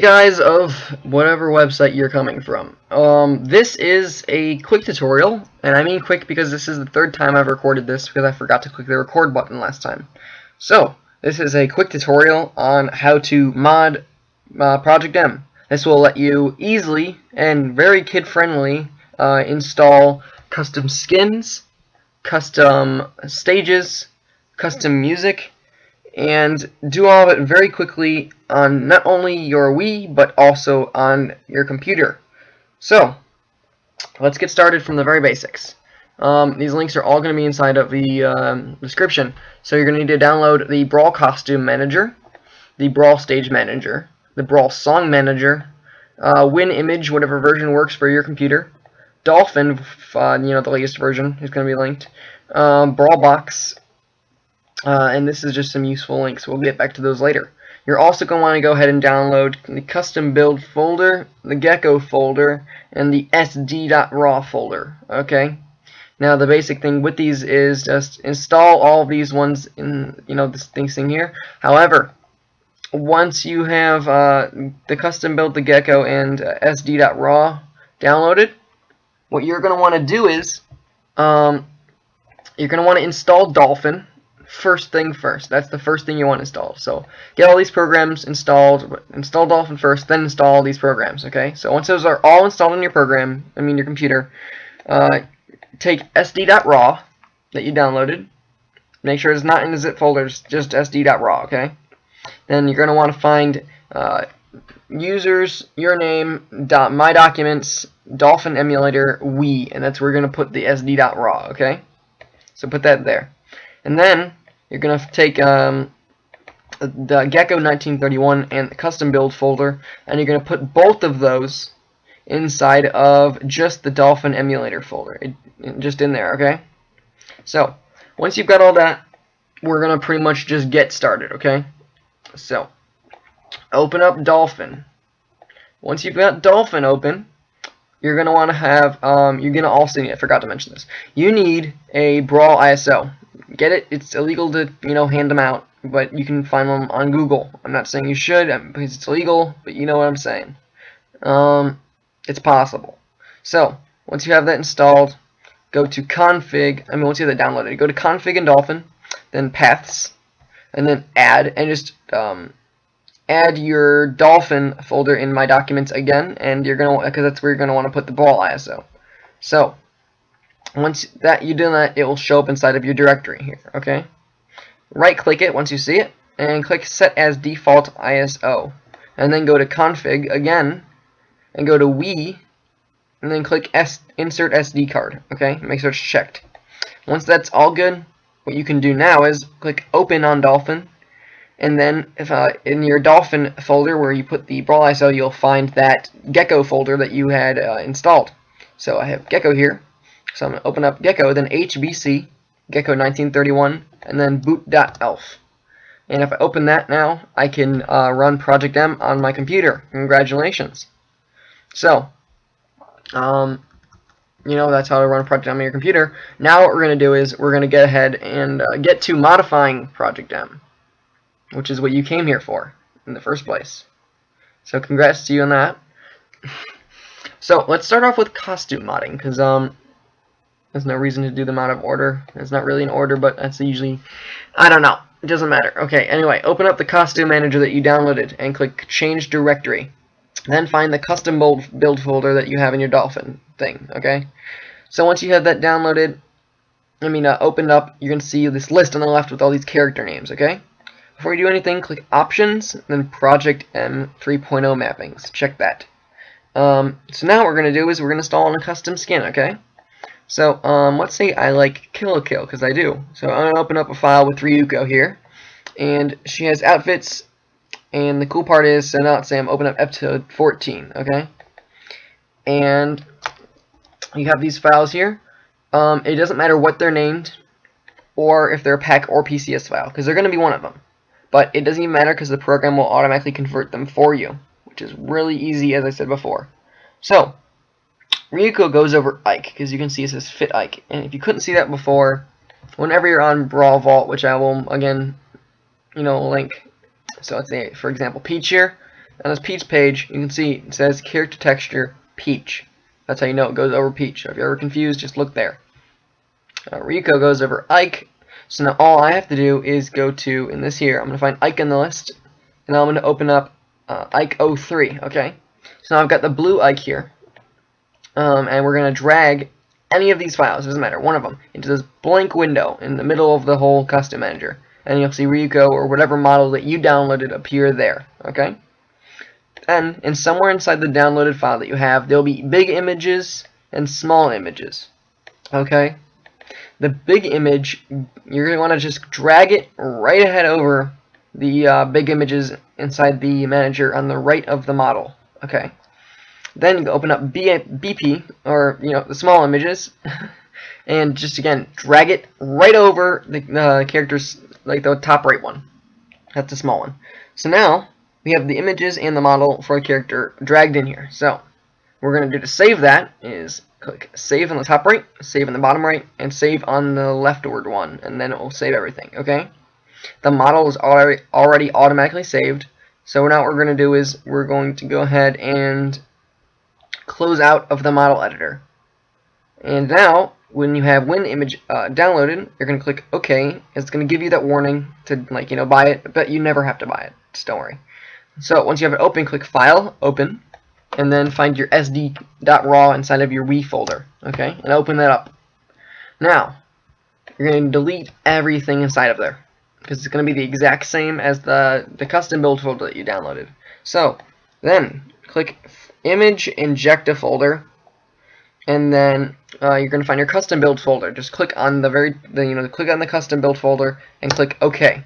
Guys of whatever website you're coming from. Um, this is a quick tutorial, and I mean quick because this is the third time I've recorded this because I forgot to click the record button last time. So, this is a quick tutorial on how to mod uh, Project M. This will let you easily and very kid-friendly uh, install custom skins, custom stages, custom music, and do all of it very quickly on not only your Wii, but also on your computer. So, let's get started from the very basics. Um, these links are all going to be inside of the um, description. So you're going to need to download the Brawl Costume Manager, the Brawl Stage Manager, the Brawl Song Manager, uh, WinImage, whatever version works for your computer, Dolphin, uh, you know, the latest version is going to be linked, um, Brawl Box, uh, and this is just some useful links. We'll get back to those later. You're also going to want to go ahead and download the custom build folder, the gecko folder, and the sd.raw folder. Okay. Now the basic thing with these is just install all these ones in you know this thing thing here. However, once you have uh, the custom build, the gecko, and uh, sd.raw downloaded, what you're going to want to do is um, you're going to want to install Dolphin first thing first. That's the first thing you want installed. So get all these programs installed, install Dolphin first, then install all these programs, okay? So once those are all installed in your program, I mean your computer, uh, take sd.raw that you downloaded, make sure it's not in the zip folder, it's just sd.raw, okay? Then you're going to want to find uh, users, your name, dot, my documents, Dolphin emulator, Wii, and that's where you're going to put the sd.raw, okay? So put that there. And then you're going to take um, the Gecko 1931 and the custom build folder, and you're going to put both of those inside of just the Dolphin emulator folder, it, it, just in there, okay? So, once you've got all that, we're going to pretty much just get started, okay? So, open up Dolphin. Once you've got Dolphin open, you're going to want to have, um, you're going to also need, I forgot to mention this, you need a Brawl ISO get it. It's illegal to, you know, hand them out, but you can find them on Google. I'm not saying you should um, because it's illegal, but you know what I'm saying. Um, it's possible. So, once you have that installed, go to config, I mean, once you have that downloaded, go to config and Dolphin, then paths, and then add, and just um, add your Dolphin folder in my documents again, and you're going to, because that's where you're going to want to put the Brawl ISO. So, once that you do that, it will show up inside of your directory here, okay? Right-click it once you see it, and click Set as Default ISO. And then go to Config again, and go to Wii, and then click S Insert SD card, okay? Make sure it's checked. Once that's all good, what you can do now is click Open on Dolphin, and then if uh, in your Dolphin folder where you put the Brawl ISO, you'll find that Gecko folder that you had uh, installed. So I have Gecko here, so I'm going to open up Gecko, then HBC, Gecko 1931, and then boot.elf. And if I open that now, I can uh, run Project M on my computer. Congratulations. So, um, you know, that's how to run Project M on your computer. Now what we're going to do is we're going to get ahead and uh, get to modifying Project M, which is what you came here for in the first place. So congrats to you on that. so let's start off with costume modding, because um, there's no reason to do them out of order. It's not really an order, but that's usually... I don't know. It doesn't matter. Okay, anyway, open up the costume manager that you downloaded and click Change Directory. Then find the custom build folder that you have in your Dolphin thing, okay? So once you have that downloaded, I mean, uh, opened up, you're going to see this list on the left with all these character names, okay? Before you do anything, click Options, then Project M 3.0 Mappings. Check that. Um, so now what we're going to do is we're going to install a custom skin, okay? So, um, let's say I like Kill la Kill, because I do. So I'm going to open up a file with Ryuko here. And she has outfits, and the cool part is, so now let's say I'm open up episode 14, okay? And you have these files here. Um, it doesn't matter what they're named, or if they're a pack or PCS file, because they're going to be one of them. But it doesn't even matter because the program will automatically convert them for you, which is really easy, as I said before. So, Ryuko goes over Ike, because you can see it says Fit Ike. And if you couldn't see that before, whenever you're on Brawl Vault, which I will, again, you know, link. So let's say, for example, Peach here. on this Peach page, you can see it says character texture Peach. That's how you know it goes over Peach. So if you're ever confused, just look there. Uh, Ryuko goes over Ike. So now all I have to do is go to, in this here, I'm going to find Ike in the list, and I'm going to open up uh, Ike 03, okay? So now I've got the blue Ike here, um, and we're going to drag any of these files, it doesn't matter, one of them, into this blank window in the middle of the whole custom manager. And you'll see Ryuko or whatever model that you downloaded appear there, okay? Then, and somewhere inside the downloaded file that you have, there'll be big images and small images, okay? the big image, you're going to want to just drag it right ahead over the uh, big images inside the manager on the right of the model. Okay. Then open up B BP, or, you know, the small images, and just, again, drag it right over the uh, characters, like the top right one. That's the small one. So now, we have the images and the model for a character dragged in here. So, we're going to do to save that is click save on the top right, save on the bottom right, and save on the leftward one, and then it will save everything, okay? The model is already, already automatically saved, so now what we're going to do is we're going to go ahead and close out of the model editor. And now, when you have WinImage uh, downloaded, you're going to click OK. It's going to give you that warning to, like, you know, buy it, but you never have to buy it. Just don't worry. So, once you have it open, click File, Open, and then find your SD.RAW inside of your Wii folder, okay, and open that up. Now, you're going to delete everything inside of there, because it's going to be the exact same as the, the custom build folder that you downloaded. So, then, click Image Inject a folder, and then uh, you're going to find your custom build folder. Just click on the very, the, you know, click on the custom build folder, and click OK.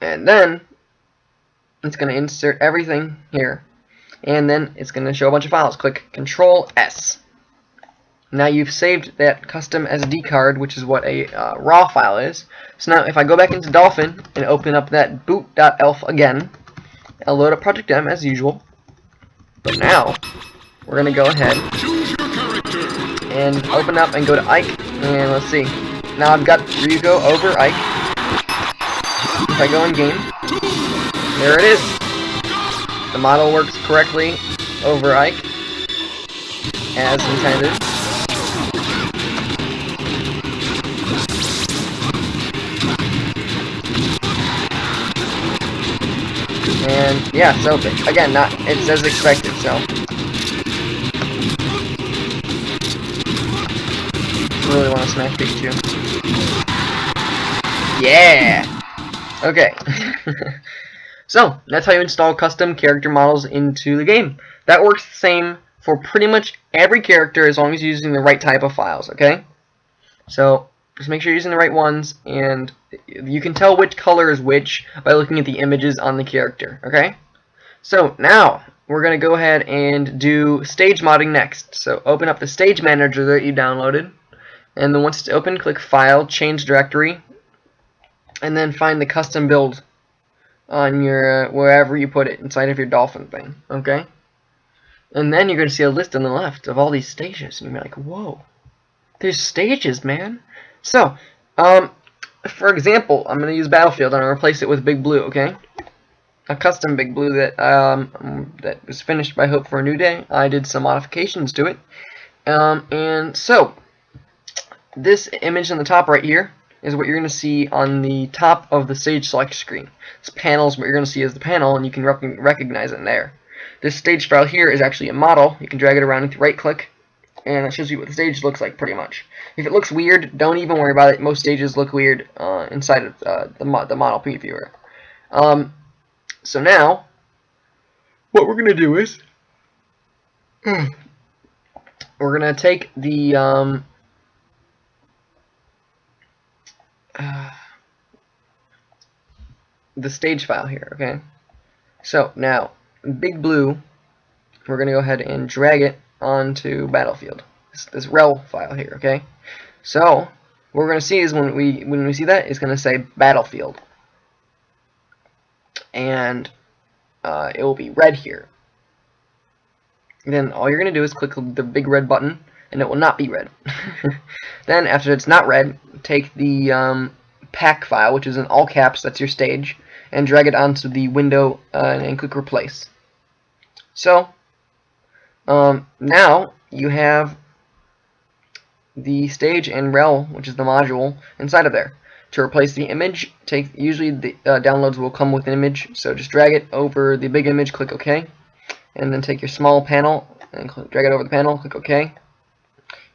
And then, it's going to insert everything here and then it's going to show a bunch of files click control S now you've saved that custom SD card which is what a uh, raw file is so now if I go back into Dolphin and open up that boot.elf again I'll load up Project M as usual but now we're gonna go ahead and open up and go to Ike and let's see now I've got Ryuko over Ike if I go in game there it is. The model works correctly over Ike, as intended. And yeah, so again, not it's as expected. So really want to smash Pikachu. Yeah. Okay. So, that's how you install custom character models into the game. That works the same for pretty much every character as long as you're using the right type of files, okay? So, just make sure you're using the right ones, and you can tell which color is which by looking at the images on the character, okay? So, now, we're going to go ahead and do stage modding next. So, open up the stage manager that you downloaded, and then once it's open, click File, Change Directory, and then find the custom build on your uh, wherever you put it inside of your dolphin thing okay and then you're going to see a list on the left of all these stages and you're like whoa there's stages man so um for example I'm going to use Battlefield and I'll replace it with Big Blue okay a custom Big Blue that um that was finished by Hope for a New Day I did some modifications to it um and so this image on the top right here is what you're going to see on the top of the stage select screen. This panel is what you're going to see as the panel, and you can rec recognize it there. This stage file here is actually a model. You can drag it around with right click, and it shows you what the stage looks like pretty much. If it looks weird, don't even worry about it. Most stages look weird uh, inside of uh, the, mo the model previewer. Um, so now, what we're going to do is, we're going to take the um, uh, the stage file here, okay? So now, Big Blue, we're going to go ahead and drag it onto Battlefield. This, this rel file here, okay? So, what we're going to see is when we when we see that, it's going to say Battlefield. And uh, it will be red here. Then all you're going to do is click the big red button and it will not be red. then, after it's not red, take the um, pack file, which is in all caps, that's your stage, and drag it onto the window uh, and click replace. So um, now you have the stage and rel, which is the module, inside of there. To replace the image, take usually the uh, downloads will come with an image, so just drag it over the big image, click OK, and then take your small panel and drag it over the panel, click OK.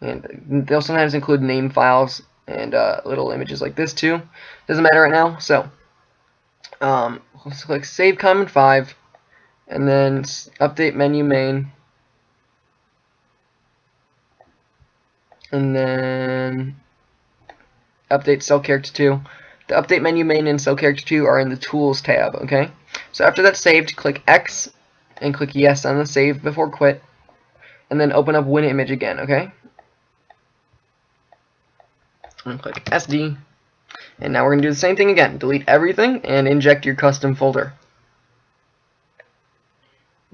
And they'll sometimes include name files and uh, little images like this too. Doesn't matter right now. So um, let's click Save Common 5, and then Update Menu Main, and then update cell character 2. The update menu main and cell character 2 are in the tools tab, okay? So after that's saved, click X and click yes on the save before quit and then open up WinImage again, okay? And click SD and now we're going to do the same thing again. Delete everything and inject your custom folder.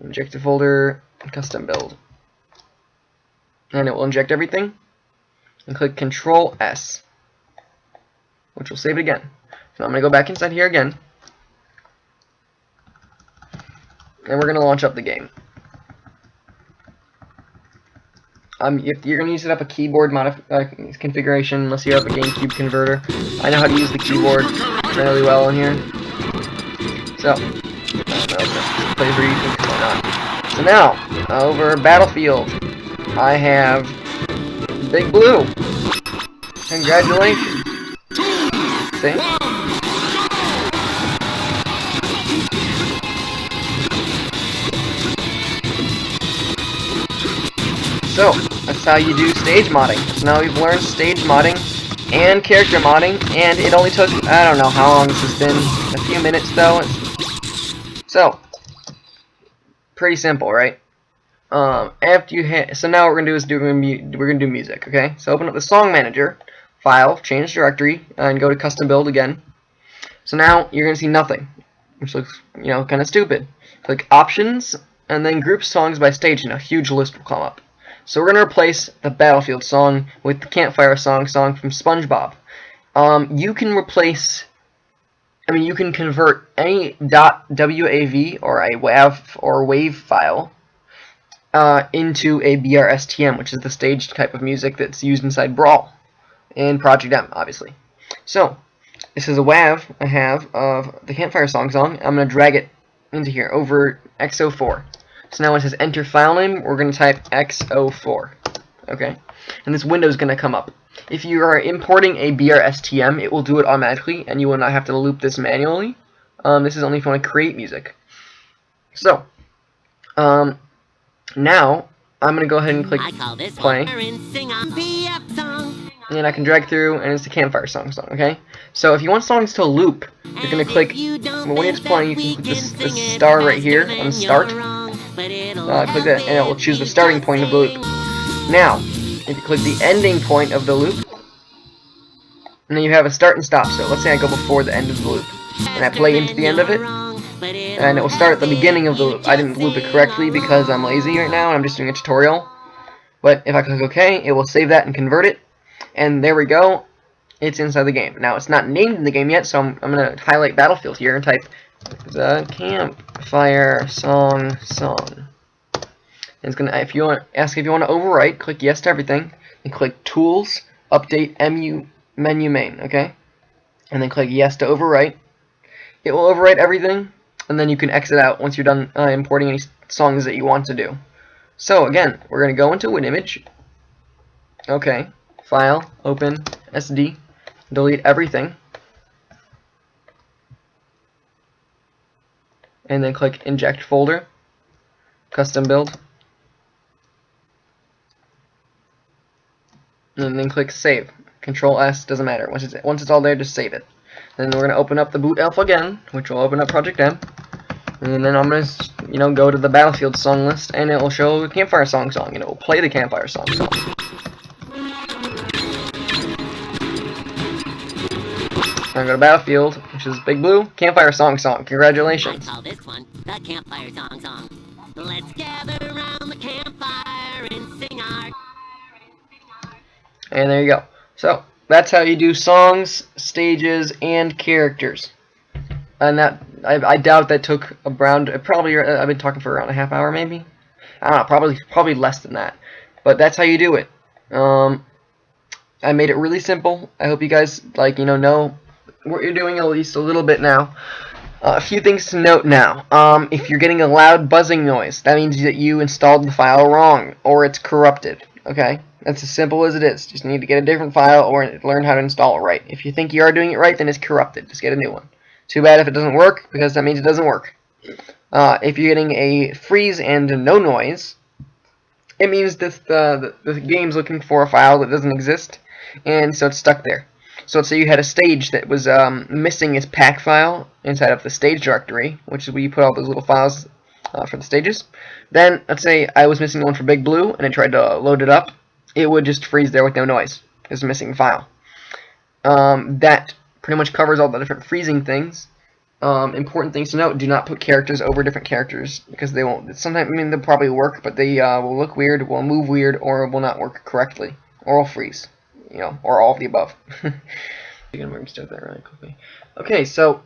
Inject the folder, custom build. And it will inject everything. And click Control S which will save it again. So I'm going to go back inside here again. And we're going to launch up the game. Um, if you're going to set up a keyboard uh, configuration unless you have a GameCube converter. I know how to use the keyboard fairly well in here. So, play for you, why not? So now, over Battlefield, I have Big Blue. Congratulations thing. So, that's how you do stage modding. So now we've learned stage modding and character modding, and it only took, I don't know how long this has been, a few minutes though. So, pretty simple, right? Um, after you hit, so now what we're gonna do is do we're gonna do music, okay? So open up the song manager, file, change directory, and go to custom build again. So now you're to see nothing, which looks, you know, kind of stupid. Click Options, and then Group Songs by Stage, and a huge list will come up. So we're to replace the Battlefield song with the Campfire Song song from SpongeBob. Um, you can replace, I mean, you can convert any .wav or a WAV or WAV file uh, into a BRSTM, which is the staged type of music that's used inside Brawl and Project M, obviously. So, this is a WAV I have of the Campfire Song song. I'm going to drag it into here over X04. So now it says enter file name, we're going to type X04. Okay? And this window is going to come up. If you are importing a BRSTM, it will do it automatically, and you will not have to loop this manually. Um, this is only if you want to create music. So, um, now, I'm going to go ahead and click play and I can drag through, and it's the campfire song song, okay? So if you want songs to loop, you're going to click, when it's playing, you can click this, this star right here on start. Uh, click that, and it will choose the starting point of the loop. Now, if you click the ending point of the loop, and then you have a start and stop. So let's say I go before the end of the loop, and I play into the end of it, and it will start at the beginning of the. I didn't loop it correctly because I'm lazy right now, and I'm just doing a tutorial. But if I click OK, it will save that and convert it, and there we go. It's inside the game. Now, it's not named in the game yet, so I'm, I'm going to highlight Battlefield here and type the campfire song song. And it's going to, if you want, ask if you want to overwrite, click yes to everything, and click Tools, Update MU Menu Main, okay? And then click yes to overwrite. It will overwrite everything, and then you can exit out once you're done uh, importing any songs that you want to do. So again, we're going to go into WinImage. Okay. File, Open, SD, delete everything, and then click Inject Folder, Custom Build, and then click Save. Control S, doesn't matter. Once it's, once it's all there, just save it. Then we're going to open up the boot elf again, which will open up Project M. And then I'm going to, you know, go to the Battlefield song list, and it will show the Campfire Song song, and it will play the Campfire Song song. I'm go to Battlefield, which is Big Blue. Campfire Song Song. Congratulations. I call this one the Campfire Song Song. Let's gather around the campfire and sing our... And there you go. So, that's how you do songs, stages, and characters. and that I, I doubt that took around probably uh, I've been talking for around a half hour maybe. I don't know, probably probably less than that. But that's how you do it. Um, I made it really simple. I hope you guys like you know know what you're doing at least a little bit now. Uh, a few things to note now. Um, if you're getting a loud buzzing noise, that means that you installed the file wrong or it's corrupted. Okay, that's as simple as it is. Just need to get a different file or learn how to install it right. If you think you are doing it right, then it's corrupted. Just get a new one. Too bad if it doesn't work, because that means it doesn't work. Uh, if you're getting a freeze and no noise, it means that the, the, the game's looking for a file that doesn't exist, and so it's stuck there. So let's say you had a stage that was um, missing its pack file inside of the stage directory, which is where you put all those little files uh, for the stages. Then, let's say I was missing one for Big Blue, and I tried to load it up. It would just freeze there with no noise. It's a missing file. Um, that pretty much covers all the different freezing things. Um, important things to note, do not put characters over different characters, because they won't, sometimes, I mean, they'll probably work, but they uh, will look weird, will move weird, or will not work correctly, or will freeze, you know, or all of the above. you can start that really quickly. Okay, so,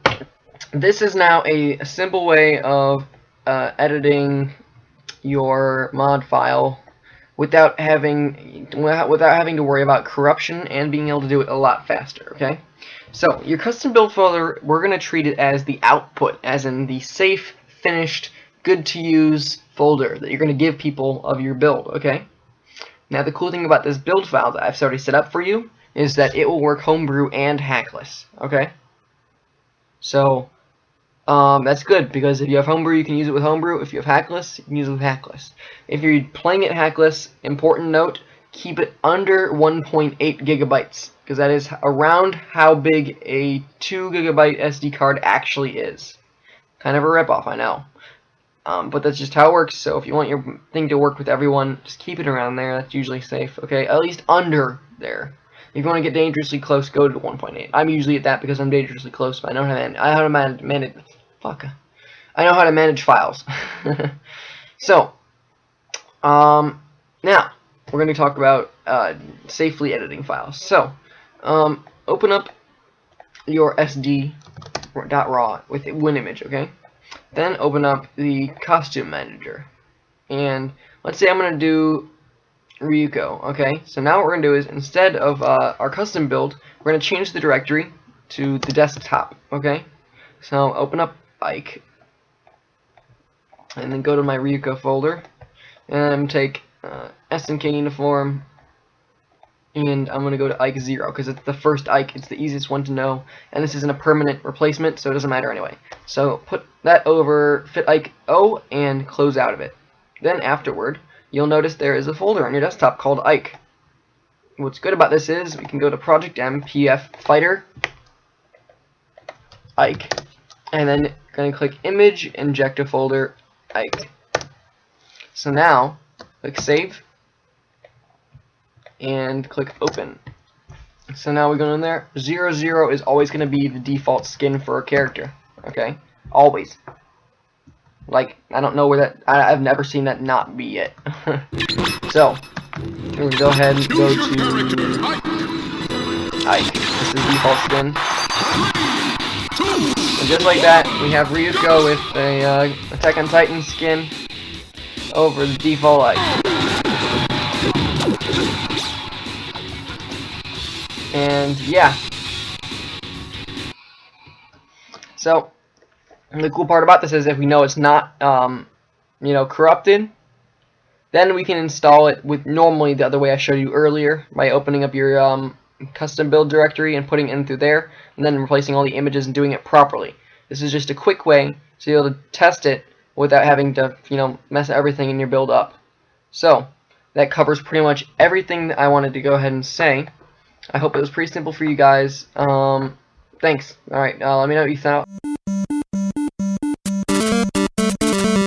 this is now a, a simple way of uh, editing your mod file without having without having to worry about corruption and being able to do it a lot faster, okay? So, your custom build folder, we're going to treat it as the output, as in the safe, finished, good to use folder that you're going to give people of your build, okay? Now, the cool thing about this build file that I've already set up for you is that it will work homebrew and hackless, okay? So, um, that's good because if you have homebrew, you can use it with homebrew. If you have hackless, you can use it with hackless. If you're playing it hackless, important note, keep it under 1.8 gigabytes because that is around how big a 2 gigabyte SD card actually is. Kind of a ripoff, I know. Um, but that's just how it works, so if you want your thing to work with everyone, just keep it around there. That's usually safe, okay? At least under there. If you want to get dangerously close, go to 1.8. I'm usually at that because I'm dangerously close, but I to manage, I how to manage, manage fuck. I know how to manage files. so, um, now, we're going to talk about uh, safely editing files. So, um, open up your SD.raw with WinImage, okay? Then open up the costume manager. And let's say I'm going to do Ryuko, okay? So now what we're going to do is, instead of uh, our custom build, we're going to change the directory to the desktop, okay? So open up Ike, and then go to my Ryuko folder, and take uh, SNK uniform, and I'm going to go to Ike 0 because it's the first Ike, it's the easiest one to know, and this isn't a permanent replacement, so it doesn't matter anyway. So put that over fit Ike O and close out of it. Then afterward, you'll notice there is a folder on your desktop called Ike. What's good about this is we can go to Project M PF Fighter Ike, and then going to click Image, inject a folder Ike. So now, click Save, and click open. So now we go in there. Zero zero is always going to be the default skin for a character. Okay, always. Like I don't know where that. I, have never seen that not be it. so we'll go ahead and go to Ike. This is the default skin. And just like that, we have Ryuko with a uh, Attack on Titan skin over the default Ike. And yeah. So the cool part about this is if we know it's not um, you know corrupted, then we can install it with normally the other way I showed you earlier by opening up your um, custom build directory and putting it in through there and then replacing all the images and doing it properly. This is just a quick way to be able to test it without having to you know mess everything in your build up. So that covers pretty much everything that I wanted to go ahead and say. I hope it was pretty simple for you guys. Um, thanks. Alright, uh, let me know what you thought.